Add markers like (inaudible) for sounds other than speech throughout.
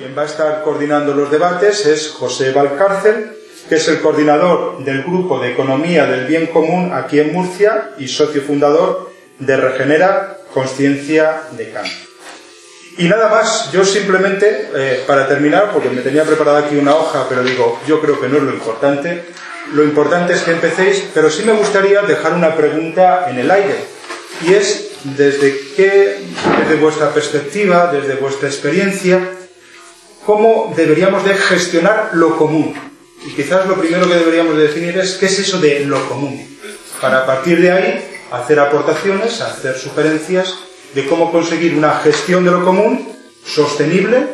quien va a estar coordinando los debates es José Valcárcel, que es el coordinador del Grupo de Economía del Bien Común aquí en Murcia y socio fundador de Regenera Conciencia de Cambio. Y nada más, yo simplemente, eh, para terminar, porque me tenía preparada aquí una hoja, pero digo, yo creo que no es lo importante, lo importante es que empecéis, pero sí me gustaría dejar una pregunta en el aire, y es, desde qué, desde vuestra perspectiva, desde vuestra experiencia, cómo deberíamos de gestionar lo común. Y quizás lo primero que deberíamos de definir es qué es eso de lo común, para a partir de ahí hacer aportaciones, hacer sugerencias de cómo conseguir una gestión de lo común sostenible,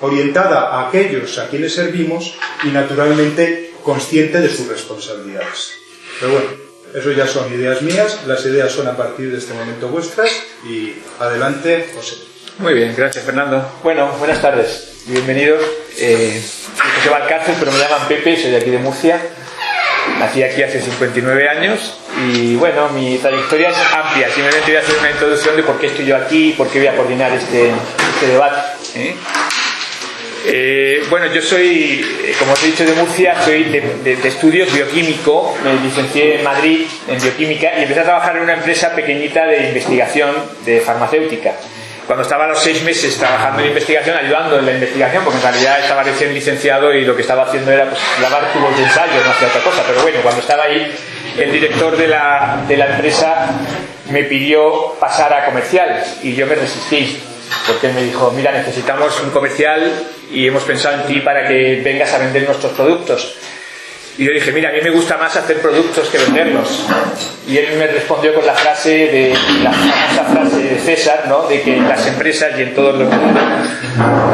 orientada a aquellos a quienes servimos y naturalmente consciente de sus responsabilidades. Pero bueno, eso ya son ideas mías, las ideas son a partir de este momento vuestras y adelante, José. Muy bien, gracias Fernando. Bueno, buenas tardes, bienvenidos. Eh, José Valcárcel, pero me llaman Pepe, soy de aquí de Murcia. Nací aquí hace 59 años y bueno, mi trayectoria es amplia. Simplemente voy a hacer una introducción de por qué estoy yo aquí y por qué voy a coordinar este, este debate. ¿eh? Eh, bueno, yo soy, como os he dicho, de Murcia, soy de, de, estudios bioquímico, me licencié en Madrid en bioquímica y empecé a trabajar en una empresa pequeñita de investigación de farmacéutica. Cuando estaba a los seis meses trabajando en investigación, ayudando en la investigación, porque en realidad estaba recién licenciado y lo que estaba haciendo era pues, lavar tubos de ensayo, no hacía otra cosa. Pero bueno, cuando estaba ahí, el director de la, de la empresa me pidió pasar a comercial y yo me resistí porque me dijo, mira, necesitamos un comercial y hemos pensado en ti para que vengas a vender nuestros productos. Y yo dije, mira, a mí me gusta más hacer productos que venderlos. Y él me respondió con la frase de la famosa frase de César, ¿no? De que en las empresas y en todo el mundo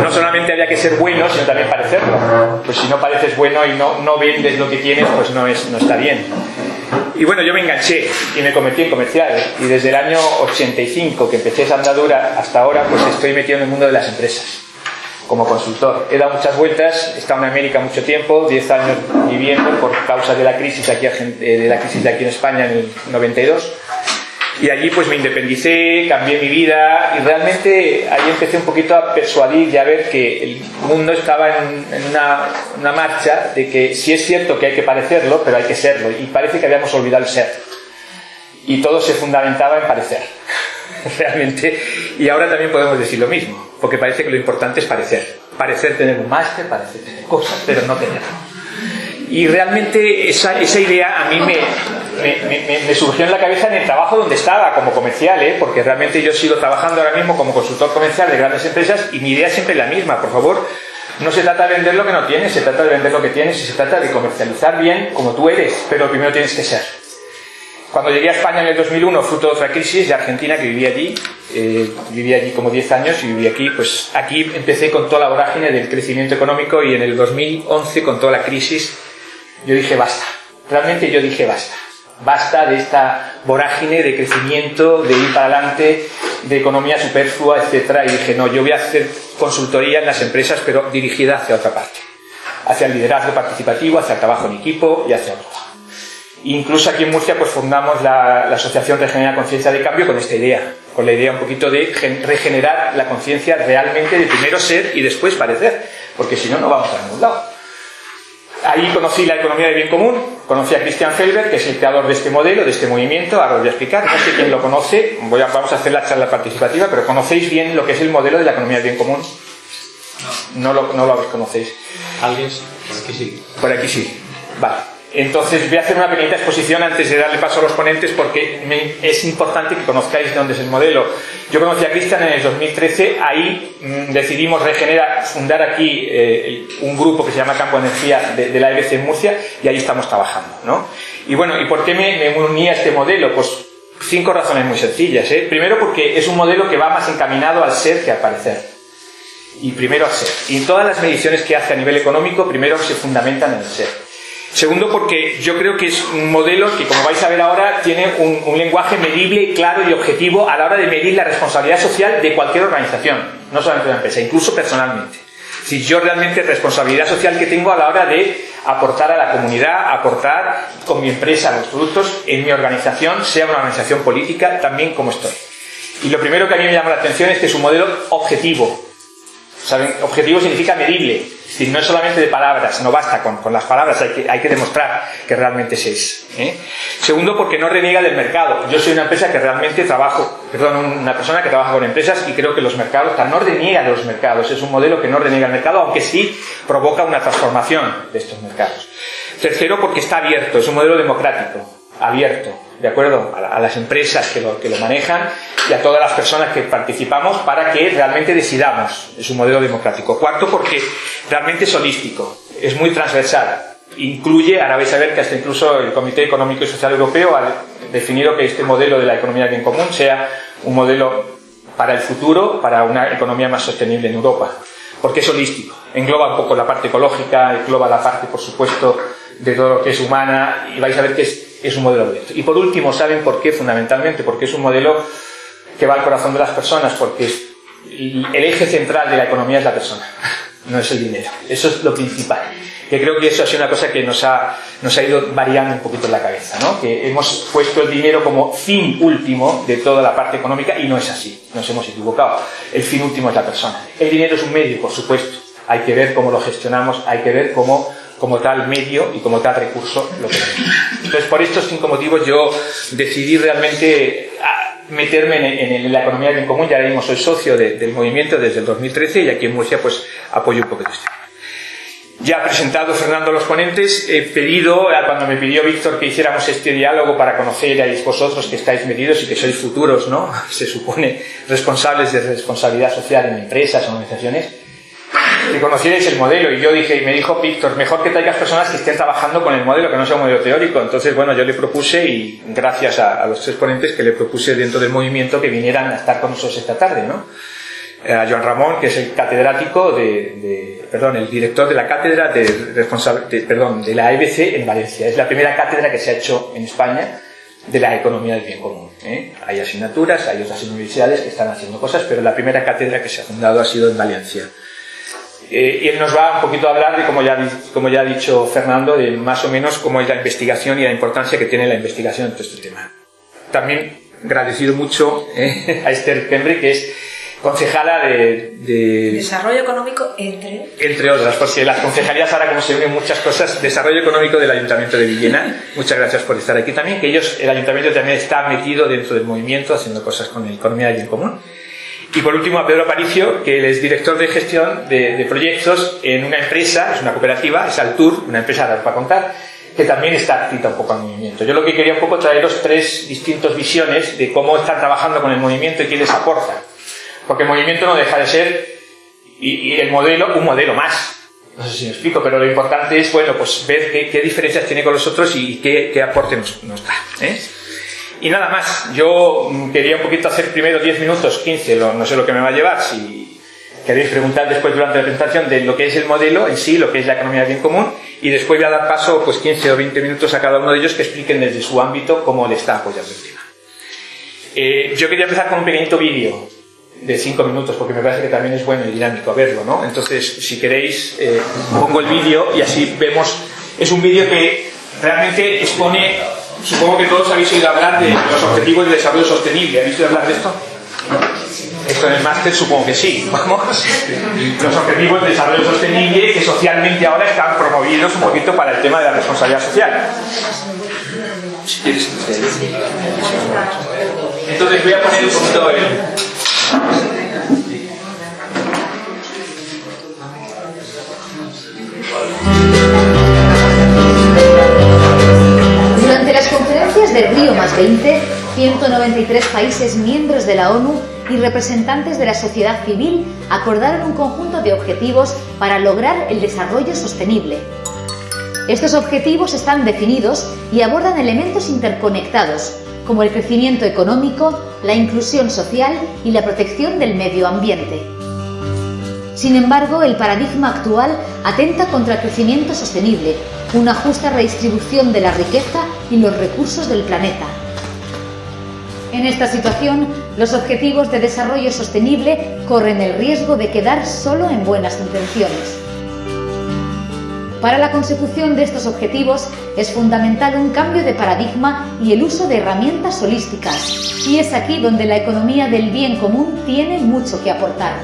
no solamente había que ser bueno, sino también parecerlo. Pues si no pareces bueno y no, no vendes lo que tienes, pues no, es, no está bien. Y bueno, yo me enganché y me convertí en comercial. Y desde el año 85 que empecé esa andadura hasta ahora, pues estoy metido en el mundo de las empresas como consultor. He dado muchas vueltas, he estado en América mucho tiempo, 10 años viviendo por causa de la crisis aquí, de la crisis de aquí en España en el 92. Y allí pues me independicé, cambié mi vida y realmente ahí empecé un poquito a persuadir y a ver que el mundo estaba en, una, una, marcha de que sí es cierto que hay que parecerlo, pero hay que serlo. Y parece que habíamos olvidado el ser. Y todo se fundamentaba en parecer. (laughs) Realmente. Y ahora también podemos decir lo mismo, porque parece que lo importante es parecer. Parecer tener un máster, parecer tener cosas, pero no tenerlo. Y realmente esa, idea a mí me, surgió en la cabeza en el trabajo donde estaba como comercial, ¿eh? porque realmente yo sigo trabajando ahora mismo como consultor comercial de grandes empresas y mi idea es siempre la misma. Por favor, no se trata de vender lo que no tienes, se trata de vender lo que tienes y se trata de comercializar bien como tú eres, pero primero tienes que ser. Cuando llegué a España en el 2001, fruto de otra crisis de Argentina, que vivía allí, eh, viví allí como 10 años y viví aquí, pues aquí empecé con toda la vorágine del crecimiento económico y en el 2011, con toda la crisis, yo dije basta. Realmente yo dije basta. Basta de esta vorágine de crecimiento, de ir para adelante, de economía superflua, etcétera. Y dije, no, yo voy a hacer consultoría en las empresas, pero dirigida hacia otra parte. Hacia el liderazgo participativo, hacia el trabajo en equipo y hacia otro. Incluso aquí en Murcia pues fundamos la, la Asociación Regenera Conciencia de Cambio con esta idea, con la idea un poquito de regenerar la conciencia realmente de primero ser y después parecer, porque si no, no vamos a ningún lado. Ahí conocí la economía del bien común, conocí a Christian Felber, que es el creador de este modelo, de este movimiento, ahora os voy a explicar, no sé quién lo conoce, voy a, vamos a hacer la charla participativa, pero ¿conocéis bien lo que es el modelo de la economía del bien común? No, lo, no lo conocéis. ¿Alguien? Por aquí sí. Por aquí sí. Vale. Entonces voy a hacer una pequeña exposición antes de darle paso a los ponentes porque es importante que conozcáis de dónde es el modelo. Yo conocí a Cristian en el 2013, ahí mm, decidimos regenerar, fundar aquí eh, un grupo que se llama Campo Energía de, la EBC en Murcia y ahí estamos trabajando. ¿no? Y bueno, ¿y por qué me, me uní a este modelo? Pues cinco razones muy sencillas. ¿eh? Primero porque es un modelo que va más encaminado al ser que al parecer. Y primero al ser. Y todas las mediciones que hace a nivel económico, primero se fundamentan en el ser. Segundo, porque yo creo que es un modelo que, como vais a ver ahora, tiene un, lenguaje medible, claro y objetivo a la hora de medir la responsabilidad social de cualquier organización, no solamente de una empresa, incluso personalmente. Si yo realmente responsabilidad social que tengo a la hora de aportar a la comunidad, aportar con mi empresa los productos en mi organización, sea una organización política, también como estoy. Y lo primero que a mí me llama la atención es que es un modelo objetivo, ¿Saben? Objetivo significa medible, es decir, no es solamente de palabras, no basta con, con las palabras, hay que, hay que demostrar que realmente es eso. ¿eh? Segundo, porque no reniega del mercado. Yo soy una empresa que realmente trabajo, perdón, una persona que trabaja con empresas y creo que los mercados, no reniega de los mercados, es un modelo que no reniega el mercado, aunque sí provoca una transformación de estos mercados. Tercero, porque está abierto, es un modelo democrático, abierto, ¿de acuerdo? A, las empresas que lo, que lo manejan y a todas las personas que participamos para que realmente decidamos. Es un modelo democrático. Cuarto, porque realmente es holístico, es muy transversal. Incluye, ahora vais a ver que hasta incluso el Comité Económico y Social Europeo ha definido que este modelo de la economía bien común sea un modelo para el futuro, para una economía más sostenible en Europa. Porque es holístico. Engloba un poco la parte ecológica, engloba la parte, por supuesto, de todo lo que es humana y vais a ver que es, es un modelo abierto. Y por último, ¿saben por qué? Fundamentalmente, porque es un modelo que va al corazón de las personas, porque el eje central de la economía es la persona, (laughs) no es el dinero. Eso es lo principal. Que creo que eso ha sido una cosa que nos ha, nos ha ido variando un poquito en la cabeza, ¿no? Que hemos puesto el dinero como fin último de toda la parte económica y no es así, nos hemos equivocado. El fin último es la persona. El dinero es un medio, por supuesto. Hay que ver cómo lo gestionamos, hay que ver cómo como tal medio y como tal recurso lo tenemos. Entonces, por estos cinco motivos yo decidí realmente ah, meterme en, la economía bien común, ya mismo soy socio del movimiento desde el 2013 y aquí en Murcia pues apoyo un poquito este. Ya presentado Fernando los ponentes, he pedido, cuando me pidió Víctor que hiciéramos este diálogo para conocer a vosotros que estáis metidos y que sois futuros, ¿no? (laughs) Se supone responsables de responsabilidad social en empresas, organizaciones, que conocierais el modelo. Y yo dije, y me dijo Víctor, mejor que traigas personas que estén trabajando con el modelo, que no sea un modelo teórico. Entonces, bueno, yo le propuse, y gracias a, los tres ponentes que le propuse dentro del movimiento, que vinieran a estar con nosotros esta tarde, ¿no? Eh, a Joan Ramón, que es el catedrático de, perdón, el director de la cátedra de, responsable, perdón, de la EBC en Valencia. Es la primera cátedra que se ha hecho en España de la economía del bien común. ¿eh? Hay asignaturas, hay otras universidades que están haciendo cosas, pero la primera cátedra que se ha fundado ha sido en Valencia. Eh, y él nos va un poquito a hablar de, como ya, como ya ha dicho Fernando, de más o menos cómo es la investigación y la importancia que tiene la investigación en todo este tema. También agradecido mucho eh, a Esther Pembre, que es concejala de, Desarrollo económico entre... Entre otras, porque las concejalías ahora como se unen muchas cosas, desarrollo económico del Ayuntamiento de Villena. Muchas gracias por estar aquí también, que ellos, el Ayuntamiento también está metido dentro del movimiento, haciendo cosas con la economía y en común. Y por último a Pedro Aparicio, que él es director de gestión de, proyectos en una empresa, es una cooperativa, es Altur, una empresa para contar, que también está activa un poco al movimiento. Yo lo que quería un poco traeros tres distintas visiones de cómo están trabajando con el movimiento y qué les aporta. Porque el movimiento no deja de ser, y, el modelo, un modelo más. No sé si me explico, pero lo importante es, bueno, pues ver qué, diferencias tiene con los otros y qué, qué aporte nos, nos da. ¿eh? Y nada más, yo quería un poquito hacer primero 10 minutos, 15, no sé lo que me va a llevar, si queréis preguntar después durante la presentación de lo que es el modelo en sí, lo que es la economía bien común, y después voy a dar paso pues 15 o 20 minutos a cada uno de ellos que expliquen desde su ámbito cómo le está apoyando el tema. Eh, yo quería empezar con un pequeñito vídeo de 5 minutos, porque me parece que también es bueno y dinámico verlo, ¿no? Entonces, si queréis, eh, pongo el vídeo y así vemos, es un vídeo que realmente expone Supongo que todos habéis oído hablar de los objetivos de desarrollo sostenible. ¿Habéis oído hablar de esto? Esto en el máster supongo que sí, vamos. Los objetivos de desarrollo sostenible que socialmente ahora están promovidos un poquito para el tema de la responsabilidad social. Entonces voy a poner un poquito el... de Río más 20, 193 países miembros de la ONU y representantes de la sociedad civil acordaron un conjunto de objetivos para lograr el desarrollo sostenible. Estos objetivos están definidos y abordan elementos interconectados, como el crecimiento económico, la inclusión social y la protección del medio ambiente. Sin embargo, el paradigma actual atenta contra el crecimiento sostenible, una justa redistribución de la riqueza y los recursos del planeta. En esta situación, los objetivos de desarrollo sostenible corren el riesgo de quedar solo en buenas intenciones. Para la consecución de estos objetivos es fundamental un cambio de paradigma y el uso de herramientas holísticas, y es aquí donde la economía del bien común tiene mucho que aportar.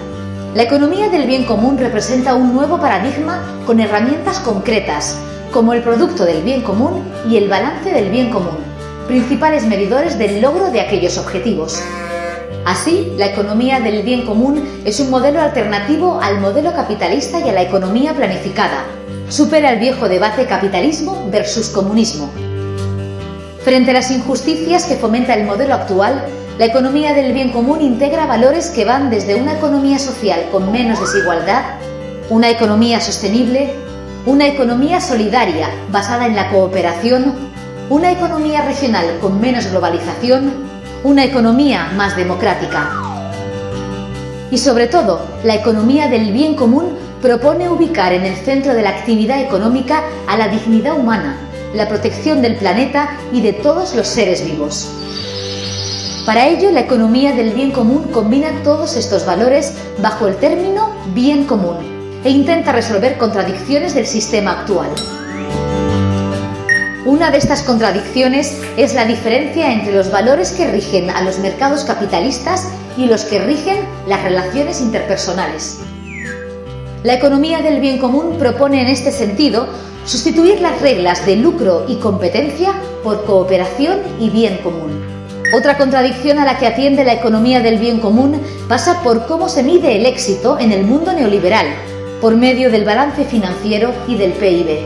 La economía del bien común representa un nuevo paradigma con herramientas concretas, como el producto del bien común y el balance del bien común, principales medidores del logro de aquellos objetivos. Así, la economía del bien común es un modelo alternativo al modelo capitalista y a la economía planificada. Supera el viejo debate capitalismo versus comunismo. Frente a las injusticias que fomenta el modelo actual, la economía del bien común integra valores que van desde una economía social con menos desigualdad, una economía sostenible, una economía solidaria basada en la cooperación, una economía regional con menos globalización, una economía más democrática. Y sobre todo, la economía del bien común propone ubicar en el centro de la actividad económica a la dignidad humana, la protección del planeta y de todos los seres vivos. Para ello, la economía del bien común combina todos estos valores bajo el término bien común e intenta resolver contradicciones del sistema actual. Una de estas contradicciones es la diferencia entre los valores que rigen a los mercados capitalistas y los que rigen las relaciones interpersonales. La economía del bien común propone en este sentido sustituir las reglas de lucro y competencia por cooperación y bien común. Otra contradicción a la que atiende la economía del bien común pasa por cómo se mide el éxito en el mundo neoliberal, por medio del balance financiero y del PIB.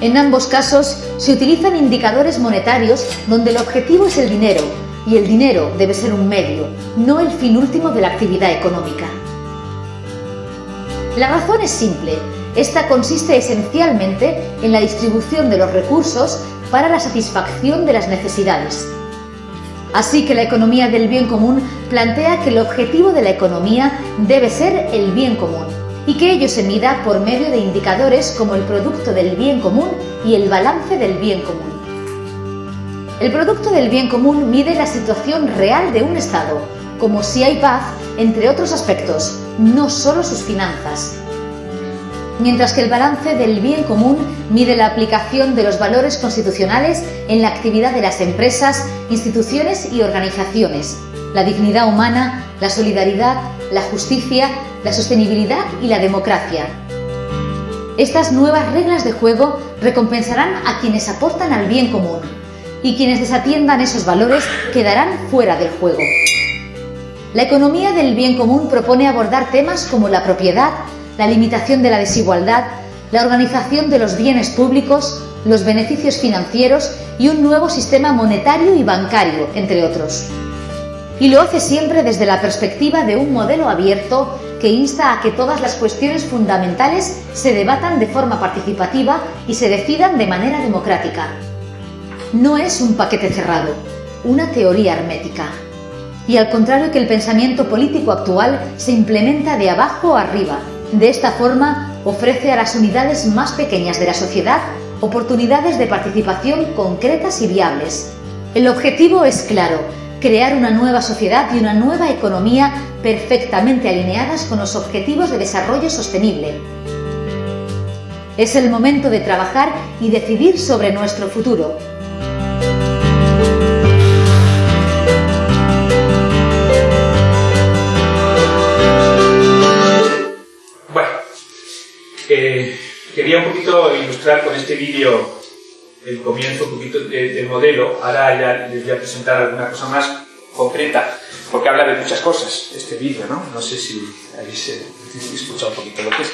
En ambos casos se utilizan indicadores monetarios donde el objetivo es el dinero y el dinero debe ser un medio, no el fin último de la actividad económica. La razón es simple. Esta consiste esencialmente en la distribución de los recursos para la satisfacción de las necesidades. Así que la economía del bien común plantea que el objetivo de la economía debe ser el bien común y que ello se mida por medio de indicadores como el producto del bien común y el balance del bien común. El producto del bien común mide la situación real de un Estado, como si hay paz, entre otros aspectos, no solo sus finanzas. Mientras que el balance del bien común mide la aplicación de los valores constitucionales en la actividad de las empresas, instituciones y organizaciones, la dignidad humana, la solidaridad, la justicia, la sostenibilidad y la democracia. Estas nuevas reglas de juego recompensarán a quienes aportan al bien común y quienes desatiendan esos valores quedarán fuera del juego. La economía del bien común propone abordar temas como la propiedad, la limitación de la desigualdad, la organización de los bienes públicos, los beneficios financieros y un nuevo sistema monetario y bancario, entre otros. Y lo hace siempre desde la perspectiva de un modelo abierto que insta a que todas las cuestiones fundamentales se debatan de forma participativa y se decidan de manera democrática. No es un paquete cerrado, una teoría hermética. Y al contrario que el pensamiento político actual se implementa de abajo arriba. De esta forma, ofrece a las unidades más pequeñas de la sociedad oportunidades de participación concretas y viables. El objetivo es claro, crear una nueva sociedad y una nueva economía perfectamente alineadas con los objetivos de desarrollo sostenible. Es el momento de trabajar y decidir sobre nuestro futuro. Bueno, eh, quería un poquito ilustrar con este vídeo el comienzo un poquito del modelo. Ahora ya les voy a presentar alguna cosa más concreta, porque habla de muchas cosas este vídeo, ¿no? No sé si habéis eh, escuchado un poquito lo que es.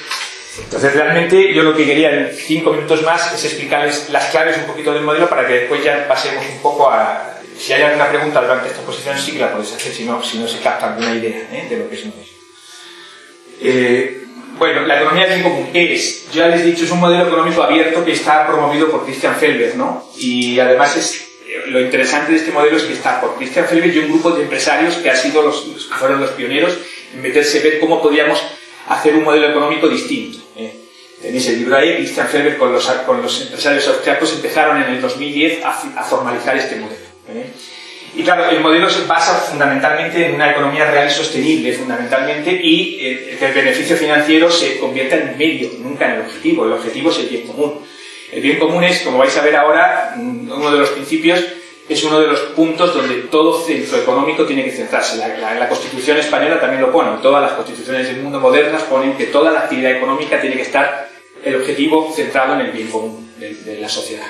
Entonces, realmente, yo lo que quería en cinco minutos más es explicarles las claves un poquito del modelo para que después ya pasemos un poco a... Si hay alguna pregunta durante esta exposición, sí que la podéis hacer, si no, si no se capta alguna idea ¿eh? de lo que es un modelo. Eh, bueno, la economía del bien común es, ya les he dicho, es un modelo económico abierto que está promovido por Christian Felber, ¿no? Y además es, lo interesante de este modelo es que está por Christian Felber y un grupo de empresarios que, ha sido los, que fueron los pioneros en meterse a ver cómo podíamos hacer un modelo económico distinto. ¿eh? Tenéis el libro ahí, Christian Felber con los, con los empresarios austriacos empezaron en el 2010 a, a formalizar este modelo. ¿eh? Y claro, el modelo se basa fundamentalmente en una economía real y sostenible, fundamentalmente, y eh, el beneficio financiero se convierta en medio, nunca en el objetivo. El objetivo es el bien común. El bien común es, como vais a ver ahora, mm, uno de los principios, es uno de los puntos donde todo centro económico tiene que centrarse. La, Constitución española también lo pone, todas las constituciones del mundo modernas ponen que toda la actividad económica tiene que estar el objetivo centrado en el bien común de, la sociedad.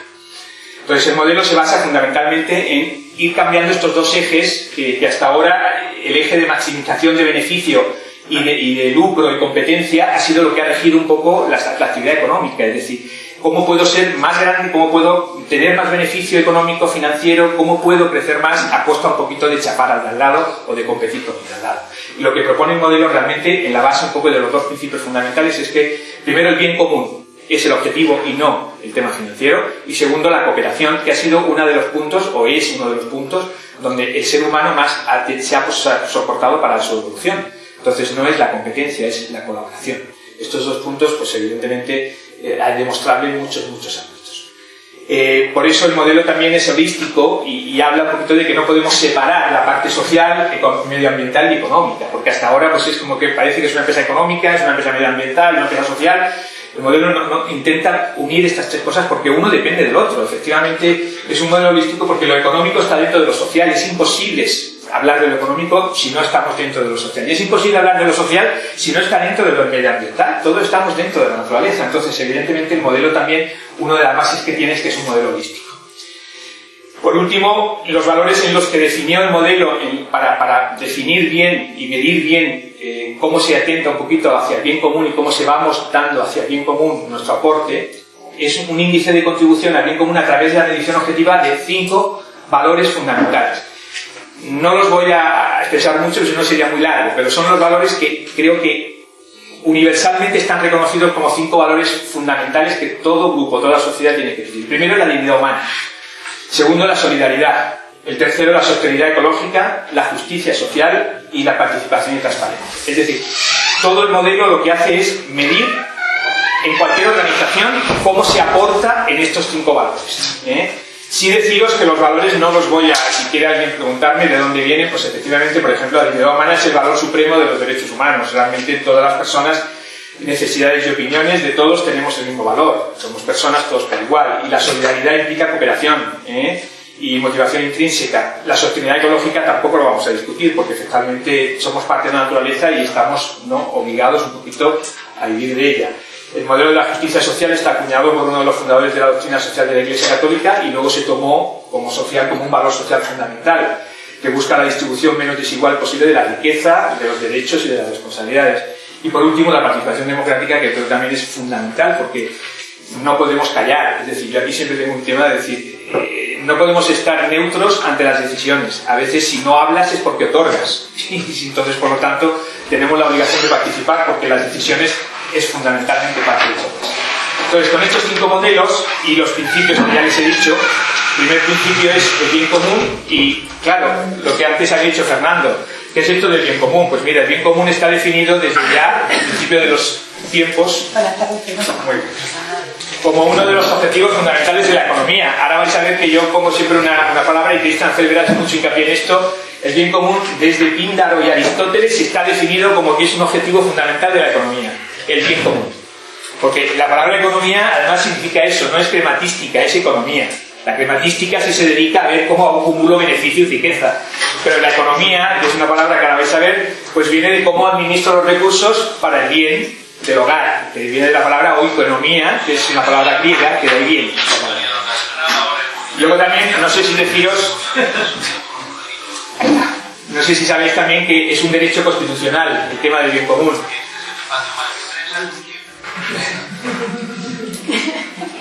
Entonces el modelo se basa fundamentalmente en ir cambiando estos dos ejes que, hasta ahora el eje de maximización de beneficio y de, lucro y competencia ha sido lo que ha regido un poco la, actividad económica, es decir, cómo puedo ser más grande, cómo puedo tener más beneficio económico, financiero, cómo puedo crecer más a costa un poquito de chapar al de al lado o de competir con el al lado. Y lo que propone el modelo realmente, en la base un poco de los dos principios fundamentales, es que primero el bien común es el objetivo y no el tema financiero, y segundo la cooperación, que ha sido uno de los puntos, o es uno de los puntos, donde el ser humano más se ha soportado para su evolución. Entonces no es la competencia, es la colaboración. Estos dos puntos, pues evidentemente, eh, demostrable en muchos, muchos ámbitos. Eh, por eso el modelo también es holístico y, habla un poquito de que no podemos separar la parte social, medioambiental y económica, porque hasta ahora pues es como que parece que es una empresa económica, es una empresa medioambiental, una empresa social. El modelo no, intenta unir estas tres cosas porque uno depende del otro. Efectivamente es un modelo holístico porque lo económico está dentro de lo social, es imposible hablar de lo económico si no estamos dentro de lo social. Y es imposible hablar de lo social si no está dentro de lo medioambiental. Todos estamos dentro de la naturaleza. Entonces, evidentemente, el modelo también, una de las bases que tiene es que es un modelo holístico. Por último, los valores en los que definió el modelo para, definir bien y medir bien eh, cómo se atenta un poquito hacia el bien común y cómo se va dando hacia el bien común nuestro aporte, es un índice de contribución al bien común a través de la medición objetiva de cinco valores fundamentales no los voy a expresar mucho, si no sería muy largo, pero son los valores que creo que universalmente están reconocidos como cinco valores fundamentales que todo grupo, toda sociedad tiene que vivir. Primero, la dignidad humana. Segundo, la solidaridad. El tercero, la sostenibilidad ecológica, la justicia social y la participación y transparencia. Es decir, todo el modelo lo que hace es medir en cualquier organización cómo se aporta en estos cinco valores. ¿eh? Sí deciros que los valores no los voy a, si quiere alguien preguntarme de dónde vienen, pues efectivamente, por ejemplo, la dignidad humana es el valor supremo de los derechos humanos. Realmente todas las personas, necesidades y opiniones de todos tenemos el mismo valor. Somos personas todos por igual. Y la solidaridad implica cooperación ¿eh? y motivación intrínseca. La sostenibilidad ecológica tampoco lo vamos a discutir porque efectivamente somos parte de la naturaleza y estamos ¿no? obligados un poquito a vivir de ella. El modelo de la justicia social está acuñado por uno de los fundadores de la doctrina social de la Iglesia Católica y luego se tomó como social como un valor social fundamental que busca la distribución menos desigual posible de la riqueza, de los derechos y de las responsabilidades. Y por último, la participación democrática, que creo que también es fundamental porque no podemos callar. Es decir, yo aquí siempre tengo un tema de decir, eh, no podemos estar neutros ante las decisiones. A veces si no hablas es porque otorgas. (laughs) Y entonces, por lo tanto, tenemos la obligación de participar porque las decisiones es fundamentalmente parte de eso. Entonces, con estos cinco modelos y los principios que ya les he dicho, el primer principio es el bien común y, claro, lo que antes ha dicho Fernando, ¿qué es esto del bien común? Pues mira, el bien común está definido desde ya, el principio de los tiempos, como uno de los objetivos fundamentales de la economía. Ahora vais a ver que yo pongo siempre una, palabra y Cristian Felber hace mucho hincapié en esto. El bien común, desde Píndaro y Aristóteles, está definido como que es un objetivo fundamental de la economía el bien común. Porque la palabra economía además significa eso, no es crematística, es economía. La crematística sí se dedica a ver cómo acumulo beneficio y riqueza. Pero la economía, que es una palabra que ahora vais a ver, pues viene de cómo administro los recursos para el bien del hogar, que viene de la palabra oikonomía, que es una palabra griega que da bien. Luego también, no sé si deciros, no sé si sabéis también que es un derecho constitucional el tema del bien común.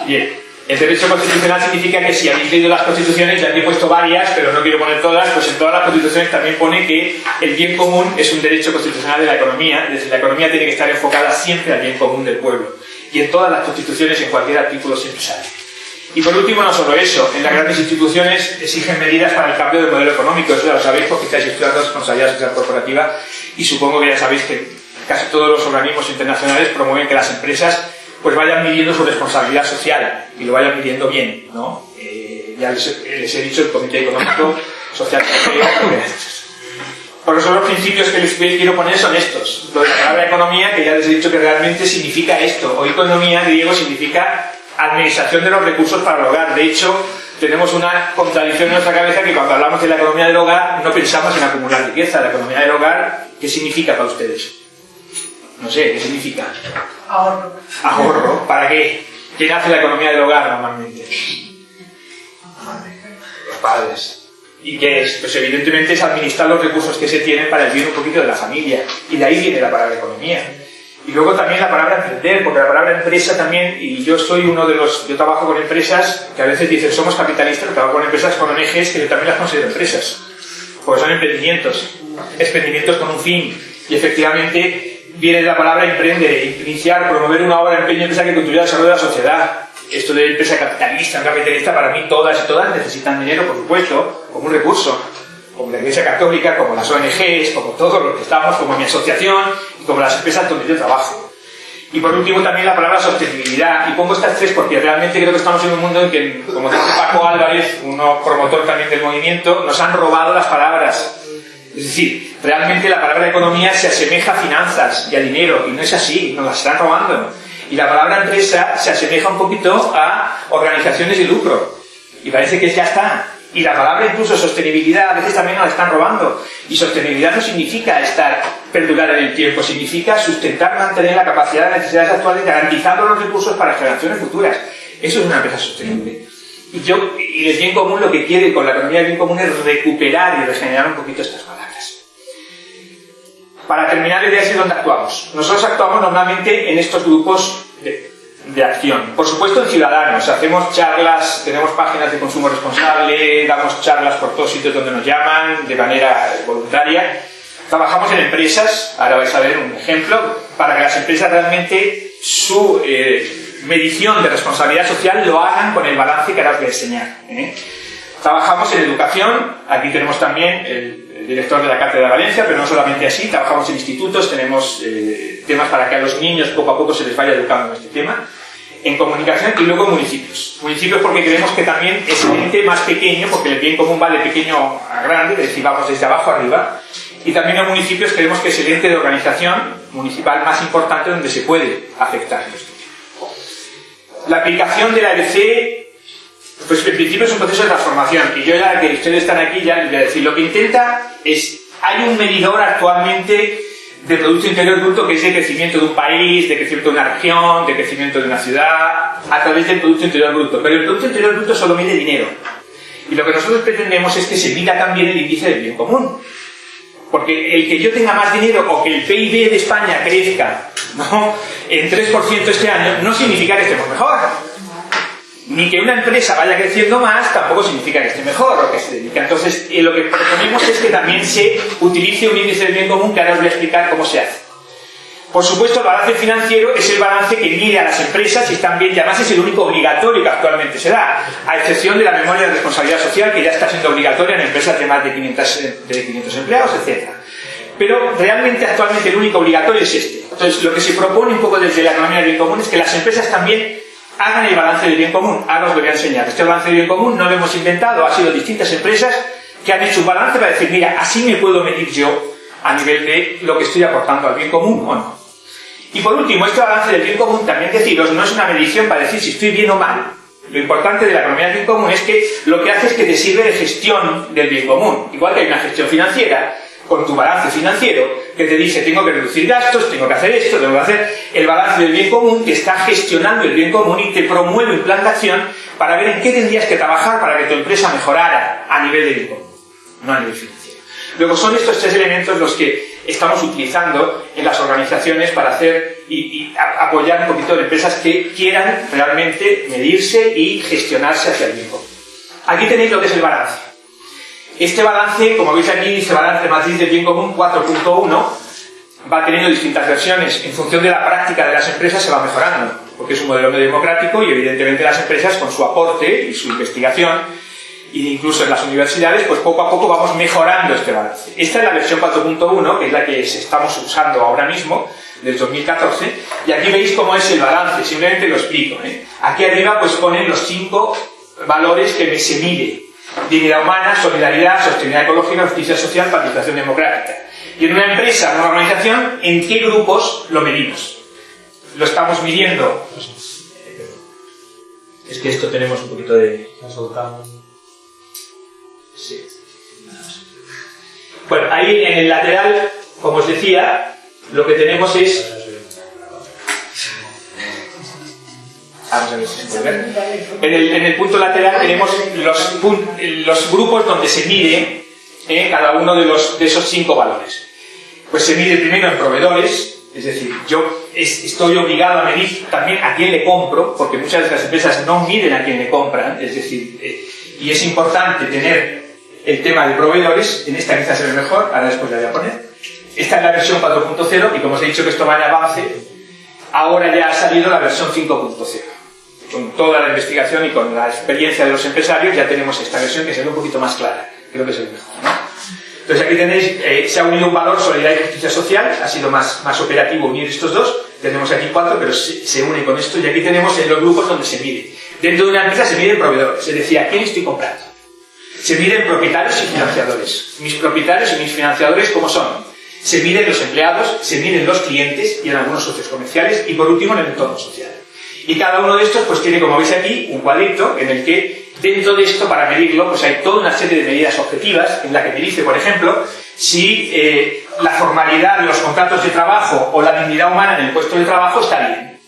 Bien. El derecho constitucional significa que si habéis leído las constituciones, ya he puesto varias, pero no quiero poner todas, pues en todas las constituciones también pone que el bien común es un derecho constitucional de la economía, es decir, la economía tiene que estar enfocada siempre al bien común del pueblo. Y en todas las constituciones, en cualquier artículo, siempre sale. Y por último, no solo eso, en las grandes instituciones exigen medidas para el cambio del modelo económico, eso ya lo sabéis porque estáis estudiando responsabilidad social corporativa y supongo que ya sabéis que casi todos los organismos internacionales promueven que las empresas pues vayan midiendo su responsabilidad social y lo vayan midiendo bien, ¿no? Eh, ya les, he dicho el Comité Económico Social Por eso los principios que les quiero poner son estos. Lo de la palabra economía, que ya les he dicho que realmente significa esto. O economía, griego, significa administración de los recursos para el hogar. De hecho, tenemos una contradicción en nuestra cabeza que cuando hablamos de la economía del hogar no pensamos en acumular riqueza. La economía del hogar, ¿qué significa para ustedes? No sé, ¿qué significa? Ahorro. Ahorro. ¿Para qué? ¿Quién hace la economía del hogar normalmente? Los padres. ¿Y qué es? Pues evidentemente es administrar los recursos que se tienen para el bien un poquito de la familia. Y de ahí viene la palabra economía. Y luego también la palabra emprender, porque la palabra empresa también, y yo soy uno de los, yo trabajo con empresas que a veces dicen somos capitalistas, pero trabajo con empresas con ONGs que yo también las considero empresas, porque son emprendimientos, emprendimientos con un fin, y efectivamente viene de la palabra emprender, iniciar, promover una obra empeño empresa que contribuya al desarrollo de la sociedad. Esto de empresa capitalista, capitalista, para mí todas y todas necesitan dinero, por supuesto, como un recurso como la Iglesia Católica, como las ONGs, como todos los que estamos, como mi asociación y como las empresas donde yo trabajo. Y por último también la palabra sostenibilidad. Y pongo estas tres porque realmente creo que estamos en un mundo en que, como dice Paco Álvarez, uno promotor también del movimiento, nos han robado las palabras. Es decir, realmente la palabra economía se asemeja a finanzas y a dinero, y no es así, nos las están robando. Y la palabra empresa se asemeja un poquito a organizaciones de lucro. Y parece que ya está. Y la palabra incluso sostenibilidad a veces también nos la están robando. Y sostenibilidad no significa estar, perdurar en el tiempo, significa sustentar, mantener la capacidad de necesidades actuales, garantizando los recursos para generaciones futuras. Eso es una empresa sostenible. Y yo, y el bien común lo que quiere con la economía del bien común es recuperar y regenerar un poquito estas palabras. Para terminar, la idea es dónde actuamos. Nosotros actuamos normalmente en estos grupos de de acción. Por supuesto en ciudadanos, hacemos charlas, tenemos páginas de consumo responsable, damos charlas por todos sitios donde nos llaman de manera voluntaria. Trabajamos en empresas, ahora vais a ver un ejemplo, para que las empresas realmente su eh, medición de responsabilidad social lo hagan con el balance que ahora os voy a enseñar. ¿eh? Trabajamos en educación, aquí tenemos también el, director de la Cátedra de Valencia, pero no solamente así, trabajamos en institutos, tenemos eh, temas para que a los niños poco a poco se les vaya educando en este tema en comunicación y luego municipios. Municipios porque creemos que también es un ente más pequeño, porque el bien común va de pequeño a grande, es decir, vamos desde abajo arriba, y también en municipios creemos que es el ente de organización municipal más importante donde se puede afectar esto. La aplicación de la EDC, pues en principio es un proceso de transformación, y yo ya que ustedes están aquí ya les decir, lo que intenta es, hay un medidor actualmente de Producto Interior Bruto, que es de crecimiento de un país, de crecimiento de una región, de crecimiento de una ciudad, a través del Producto Interior Bruto. Pero el Producto Interior Bruto solo mide dinero. Y lo que nosotros pretendemos es que se mida también el índice del bien común. Porque el que yo tenga más dinero o que el PIB de España crezca ¿no? en 3% este año no significa que estemos mejor ni que una empresa vaya creciendo más tampoco significa que esté mejor o que se dedica. Entonces, eh, lo que proponemos es que también se utilice un índice de bien común que ahora os voy a explicar cómo se hace. Por supuesto, el balance financiero es el balance que mide a las empresas y están bien, y además es el único obligatorio que actualmente se da, a excepción de la memoria de responsabilidad social que ya está siendo obligatoria en empresas de más de 500, de 500 empleados, etc. Pero realmente actualmente el único obligatorio es este. Entonces, lo que se propone un poco desde la economía del bien común es que las empresas también hagan el balance del bien común. Ahora os voy a enseñar. Este balance del bien común no lo hemos inventado, ha sido distintas empresas que han hecho un balance para decir, mira, así me puedo medir yo a nivel de lo que estoy aportando al bien común o no. Y por último, este balance del bien común, también deciros, no es una medición para decir si estoy bien o mal. Lo importante de la economía del bien común es que lo que hace es que te sirve de gestión del bien común. Igual que hay una gestión financiera, con tu balance financiero que te dice tengo que reducir gastos, tengo que hacer esto, tengo que hacer el balance del bien común que está gestionando el bien común y te promueve un plan de acción para ver en qué tendrías que trabajar para que tu empresa mejorara a nivel de bien común, no a nivel financiero. Luego son estos tres elementos los que estamos utilizando en las organizaciones para hacer y, apoyar un poquito de empresas que quieran realmente medirse y gestionarse hacia el bien común. Aquí tenéis lo que es el balance. Este balance, como veis aquí, dice balance matriz del bien común 4.1, va teniendo distintas versiones. En función de la práctica de las empresas se va mejorando, porque es un modelo medio democrático y evidentemente las empresas con su aporte y su investigación, e incluso en las universidades, pues poco a poco vamos mejorando este balance. Esta es la versión 4.1, que es la que estamos usando ahora mismo, del 2014, y aquí veis cómo es el balance, simplemente lo explico. ¿eh? Aquí arriba pues ponen los cinco valores que se mide dignidad humana, solidaridad, sostenibilidad ecológica, justicia social, participación democrática. Y en una empresa, en una organización, ¿en qué grupos lo medimos? Lo estamos midiendo Es que esto tenemos un poquito de... Sí. Bueno, ahí en el lateral, como os decía, lo que tenemos es... Vamos a ver si se puede ver. En el, en el punto lateral tenemos los, los grupos donde se mide eh, cada uno de, los, de esos cinco valores. Pues se mide primero en proveedores, es decir, yo es- estoy obligado a medir también a quién le compro, porque muchas de las empresas no miden a quién le compran, es decir, eh, y es importante tener el tema de proveedores, en esta quizás ve mejor, ahora después la voy a poner. Esta es la versión 4.0 y como os he dicho que esto va en avance, ahora ya ha salido la versión 5.0. Con toda la investigación y con la experiencia de los empresarios ya tenemos esta versión que se ve un poquito más clara, creo que es el mejor. ¿no? Entonces aquí tenéis, eh, se ha unido un valor solidaridad y justicia social, ha sido más, más operativo unir estos dos, tenemos aquí cuatro, pero se, se une con esto y aquí tenemos en los grupos donde se mide. Dentro de una empresa se miden proveedores, es decir, ¿a quién estoy comprando? Se miden propietarios y financiadores. Mis propietarios y mis financiadores, ¿cómo son? Se miden los empleados, se miden los clientes y en algunos socios comerciales y por último en el entorno social. Y cada uno de estos pues tiene, como veis aquí, un cuadrito en el que dentro de esto, para medirlo, pues hay toda una serie de medidas objetivas en la que me dice, por ejemplo, si eh, la formalidad de los contratos de trabajo o la dignidad humana en el puesto de trabajo está bien.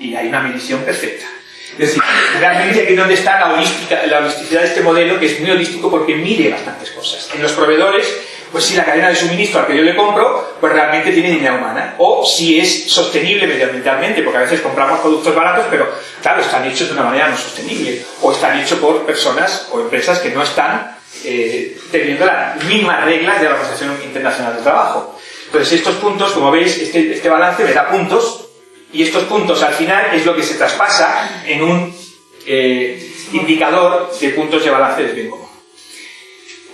Y hay una medición perfecta. Es decir, realmente aquí es donde está la, holística, la holisticidad de este modelo, que es muy holístico porque mide bastantes cosas. En los proveedores, pues si la cadena de suministro al que yo le compro, pues realmente tiene dignidad humana. O si es sostenible medioambientalmente, porque a veces compramos productos baratos, pero claro, están hechos de una manera no sostenible. O están hechos por personas o empresas que no están eh, teniendo las mismas reglas de la Organización Internacional del Trabajo. Entonces, estos puntos, como veis, este, este balance me da puntos y estos puntos al final es lo que se traspasa en un eh, indicador de puntos de balance del bien común.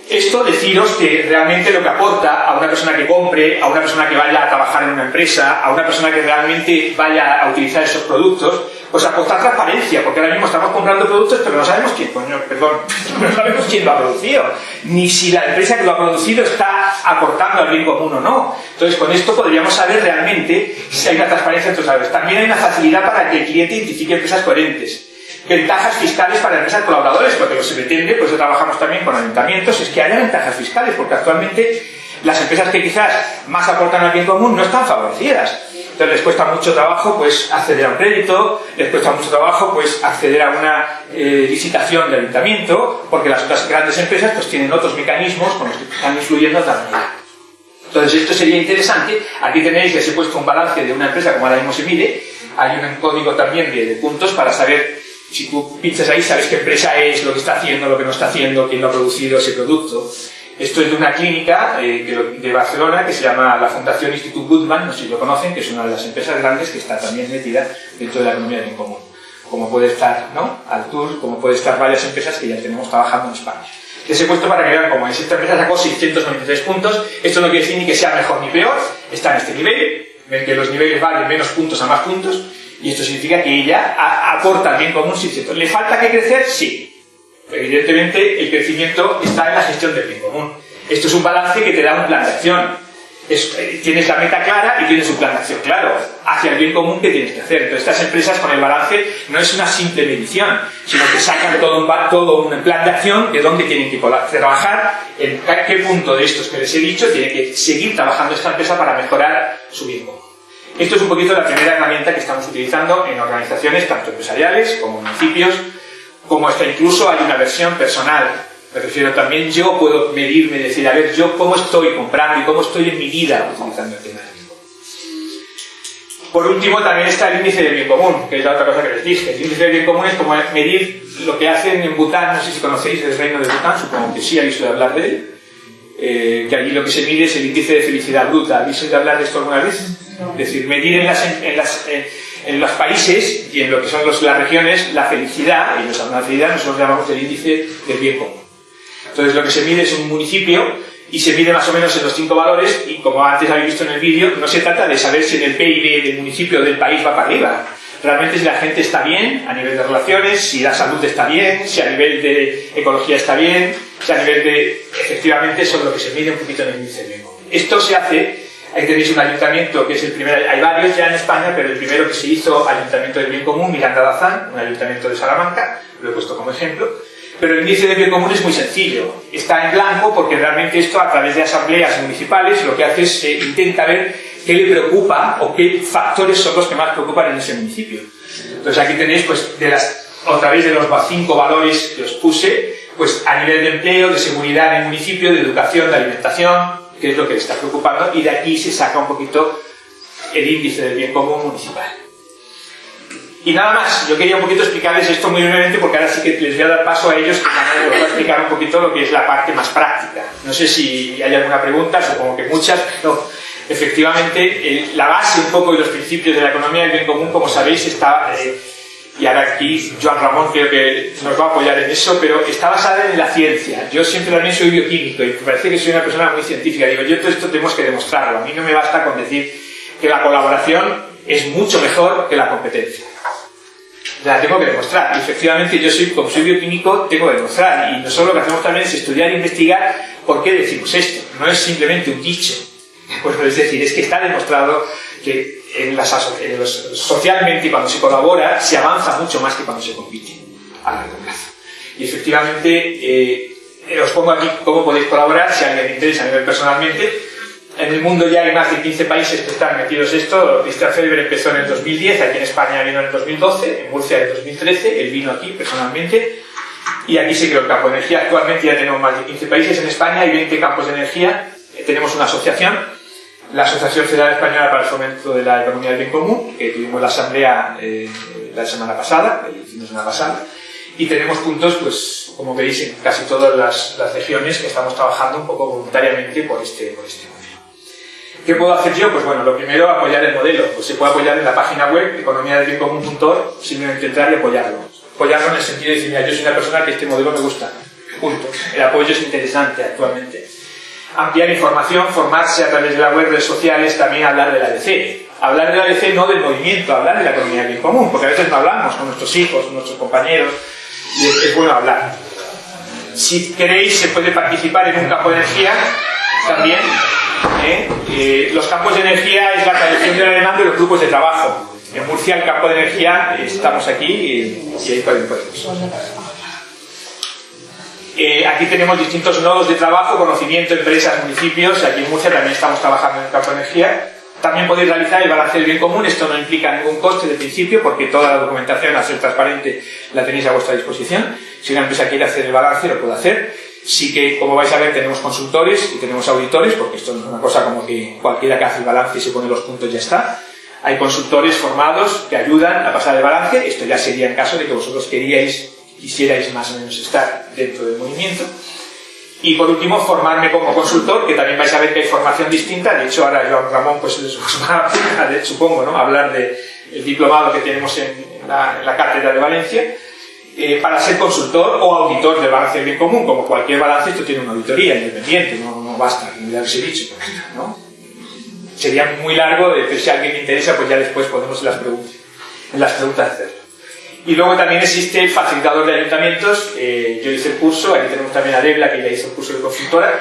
Esto deciros que realmente lo que aporta a una persona que compre, a una persona que vaya a trabajar en una empresa, a una persona que realmente vaya a utilizar esos productos, pues aportar transparencia, porque ahora mismo estamos comprando productos pero no sabemos quién, coño, perdón, (laughs) no sabemos quién lo ha producido, ni si la empresa que lo ha producido está aportando al bien común o no. Entonces con esto podríamos saber realmente si hay una transparencia los saberes. También hay una facilidad para que el cliente identifique empresas coherentes ventajas fiscales para empresas colaboradores, porque lo que se pretende, pues trabajamos también con ayuntamientos, es que haya ventajas fiscales, porque actualmente las empresas que quizás más aportan al bien común no están favorecidas. Entonces les cuesta mucho trabajo pues acceder a un crédito, les cuesta mucho trabajo pues acceder a una eh, licitación de ayuntamiento, porque las otras grandes empresas pues tienen otros mecanismos con los que están influyendo de otra manera. Entonces esto sería interesante. Aquí tenéis, les he puesto un balance de una empresa como ahora mismo se mide. Hay un código también de, de puntos para saber si tú pinchas ahí, sabes qué empresa es, lo que está haciendo, lo que no está haciendo, quién lo ha producido ese producto. Esto es de una clínica eh, de Barcelona que se llama la Fundación Institut Goodman, no sé si lo conocen, que es una de las empresas grandes que está también metida dentro de la economía bien común. Como puede estar ¿no? Altur, como puede estar varias empresas que ya tenemos trabajando en España. Les he puesto para que vean cómo es. Esta empresa sacó 693 puntos. Esto no quiere decir ni que sea mejor ni peor. Está en este nivel. Que los niveles de menos puntos a más puntos. Y esto significa que ella aporta al bien común 600. ¿Le falta que crecer? Sí. Evidentemente, el crecimiento está en la gestión del bien común. Esto es un balance que te da un plan de acción. Eh, tienes la meta clara y tienes un plan de acción claro hacia el bien común que tienes que hacer. Entonces, estas empresas con el balance no es una simple medición, sino que sacan todo un, todo un plan de acción de dónde tienen que trabajar, en qué punto de estos que les he dicho tiene que seguir trabajando esta empresa para mejorar su bien común. Esto es un poquito la primera herramienta que estamos utilizando en organizaciones tanto empresariales como municipios, como hasta incluso hay una versión personal. Me refiero también, yo puedo medirme, decir, a ver, yo cómo estoy comprando y cómo estoy en mi vida utilizando el tema del bien común. Por último, también está el índice del bien común, que es la otra cosa que les dije. El índice del bien común es como medir lo que hacen en Bután, no sé si conocéis el reino de Bután, supongo que sí habéis oído hablar de él, eh, que allí lo que se mide es el índice de felicidad bruta. ¿Habéis oído hablar de esto alguna vez? Es decir, medir en, las, en, las, en, los países y en lo que son los, las regiones la felicidad, y nuestra felicidad nosotros llamamos el índice del bien común. Entonces lo que se mide es un municipio y se mide más o menos en los cinco valores y como antes habéis visto en el vídeo, no se trata de saber si en el PIB del municipio o del país va para arriba. Realmente si la gente está bien a nivel de relaciones, si la salud está bien, si a nivel de ecología está bien, si a nivel de... Efectivamente eso es lo que se mide un poquito en el índice común. Esto se hace Ahí tenéis un ayuntamiento que es el primero, hay varios ya en España, pero el primero que se hizo, Ayuntamiento del Bien Común, Miranda Bazán, un ayuntamiento de Salamanca, lo he puesto como ejemplo. Pero el índice de bien común es muy sencillo. Está en blanco porque realmente esto a través de asambleas municipales lo que hace es eh, intenta ver qué le preocupa o qué factores son los que más preocupan en ese municipio. Entonces aquí tenéis pues de las otra vez de los cinco valores que os puse, pues a nivel de empleo, de seguridad en el municipio, de educación, de alimentación, que es lo que le está preocupando, y de aquí se saca un poquito el índice del bien común municipal. Y nada más, yo quería un poquito explicarles esto muy brevemente porque ahora sí que les voy a dar paso a ellos que voy a explicar un poquito lo que es la parte más práctica. No sé si hay alguna pregunta, supongo que muchas, pero efectivamente la base un poco de los principios de la economía del bien común, como sabéis, está... Eh, y ahora aquí Joan Ramón creo que nos va a apoyar en eso, pero está basada en la ciencia. Yo siempre también soy bioquímico y me parece que soy una persona muy científica. Digo, yo todo esto tenemos que demostrarlo. A mí no me basta con decir que la colaboración es mucho mejor que la competencia. La tengo que demostrar. Y efectivamente yo soy, como soy bioquímico, tengo que demostrar. Y nosotros lo que hacemos también es estudiar e investigar por qué decimos esto. No es simplemente un dicho. Pues es decir, es que está demostrado que en las, socialmente cuando se colabora se avanza mucho más que cuando se compite a largo plazo. Y efectivamente, eh, os pongo aquí cómo podéis colaborar si a alguien le interesa a nivel personalmente. En el mundo ya hay más de 15 países que están metidos esto. Christian Felber empezó en el 2010, aquí en España vino en el 2012, en Murcia en el 2013, él vino aquí personalmente. Y aquí se creó el campo de energía. Actualmente ya tenemos más de 15 países en España, hay 20 campos de energía. Tenemos una asociación la Asociación Federal Española para el Fomento de la Economía del Bien Común, que tuvimos la asamblea eh, la semana pasada, el fin de semana pasada, y tenemos puntos, pues, como veis, en casi todas las, regiones que estamos trabajando un poco voluntariamente por este, por este modelo. ¿Qué puedo hacer yo? Pues bueno, lo primero, apoyar el modelo. Pues se puede apoyar en la página web economiadelbiencomún.org, simplemente entrar y apoyarlo. Apoyarlo en el sentido de decir, mira, yo soy una persona que este modelo me gusta. Punto. El apoyo es interesante actualmente ampliar información, formarse a través de la web, redes sociales, también hablar de la ADC. Hablar de la ADC no del movimiento, hablar de la economía bien común, porque a veces no hablamos con nuestros hijos, con nuestros compañeros, y es, bueno hablar. Si queréis, se puede participar en un campo de energía también. ¿eh? Eh, los campos de energía es la tradición de la demanda y los grupos de trabajo. En Murcia, el campo de energía, estamos aquí y, y ahí podemos. Eh, aquí tenemos distintos nodos de trabajo, conocimiento, empresas, municipios. Aquí en Murcia también estamos trabajando en el campo de energía. También podéis realizar el balance del bien común. Esto no implica ningún coste de principio porque toda la documentación, al ser transparente, la tenéis a vuestra disposición. Si una empresa quiere hacer el balance, lo puede hacer. Sí que, como vais a ver, tenemos consultores y tenemos auditores, porque esto no es una cosa como que cualquiera que hace el balance y se pone los puntos ya está. Hay consultores formados que ayudan a pasar el balance. Esto ya sería en caso de que vosotros queríais quisierais más o menos estar dentro del movimiento. Y por último, formarme como consultor, que también vais a ver que hay formación distinta. De hecho, ahora Joan Ramón pues, os va a, supongo, ¿no? hablar del el diplomado que tenemos en la, Cátedra de Valencia, eh, para ser consultor o auditor del balance bien común. Como cualquier balance, esto tiene una auditoría independiente, no, no basta, ni darse dicho. ¿no? Sería muy largo, de, si a alguien le interesa, pues ya después podemos en las preguntas, en las preguntas hacerlo. Y luego también existe el facilitador de ayuntamientos, eh, yo hice el curso, aquí tenemos también a Debla que ya hizo el curso de consultora,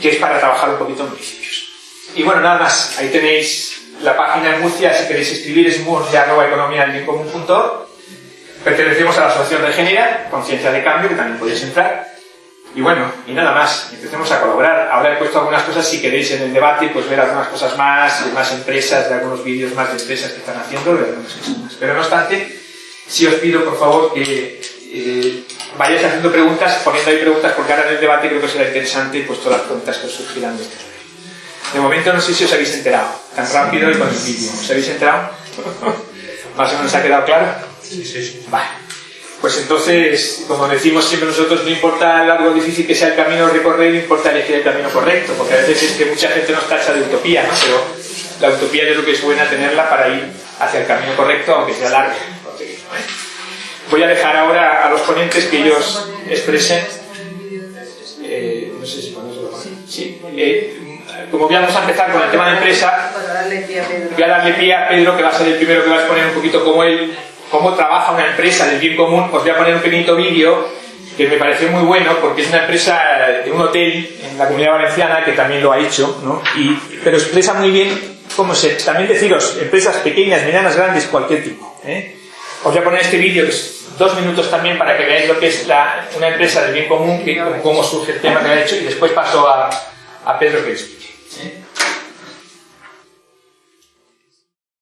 que es para trabajar un poquito en municipios. Y bueno, nada más, ahí tenéis la página en Murcia, si queréis escribir es murcia.economía.org. Pertenecemos a la Asociación de Genera, Conciencia de Cambio, que también podéis entrar. Y bueno, y nada más, empecemos a colaborar. Ahora he puesto algunas cosas, si queréis en el debate, pues ver algunas cosas más, más empresas, de algunos vídeos más de empresas que están haciendo, de algunas cosas más. Pero no obstante, sí os pido, por favor, que eh, vayáis haciendo preguntas, poniendo ahí preguntas, porque ahora en el debate creo que será interesante pues, todas las preguntas que os surgirán de De momento no sé si os habéis enterado, tan rápido y con el vídeo. ¿Os habéis enterado? (laughs) ¿Más o menos ha quedado claro? Sí, sí, sí. Vale. Pues entonces, como decimos siempre nosotros, no importa el largo o difícil que sea el camino a recorrer, importa elegir el camino correcto, porque a veces es que mucha gente nos tacha de utopía, ¿no? Pero la utopía yo creo que es buena tenerla para ir hacia el camino correcto, aunque sea largo. Voy a dejar ahora a los ponentes que ellos expresen. Eh. Eh, como vamos a empezar con el tema de empresa, voy a darle pie a Pedro, que va a ser el primero que va a exponer un poquito cómo él, cómo trabaja una empresa del bien común. Os voy a poner un pequeñito vídeo que me pareció muy bueno porque es una empresa de un hotel en la comunidad valenciana que también lo ha hecho, ¿no? y, pero expresa muy bien cómo se. También deciros, empresas pequeñas, medianas, grandes, cualquier tipo. ¿eh? Os voy a poner este vídeo que es dos minutos también para que veáis lo que es la, una empresa del bien común, que, cómo surge el tema que ha hecho, y después paso a, a Pedro que es.